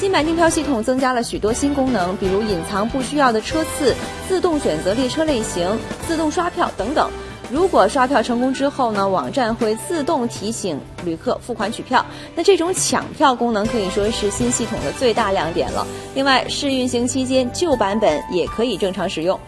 新版订票系统增加了许多新功能比如隐藏不需要的车次自动选择列车类型自动刷票等等。如果刷票成功之后呢网站会自动提醒旅客付款取票。那这种抢票功能可以说是新系统的最大亮点了。另外试运行期间旧版本也可以正常使用。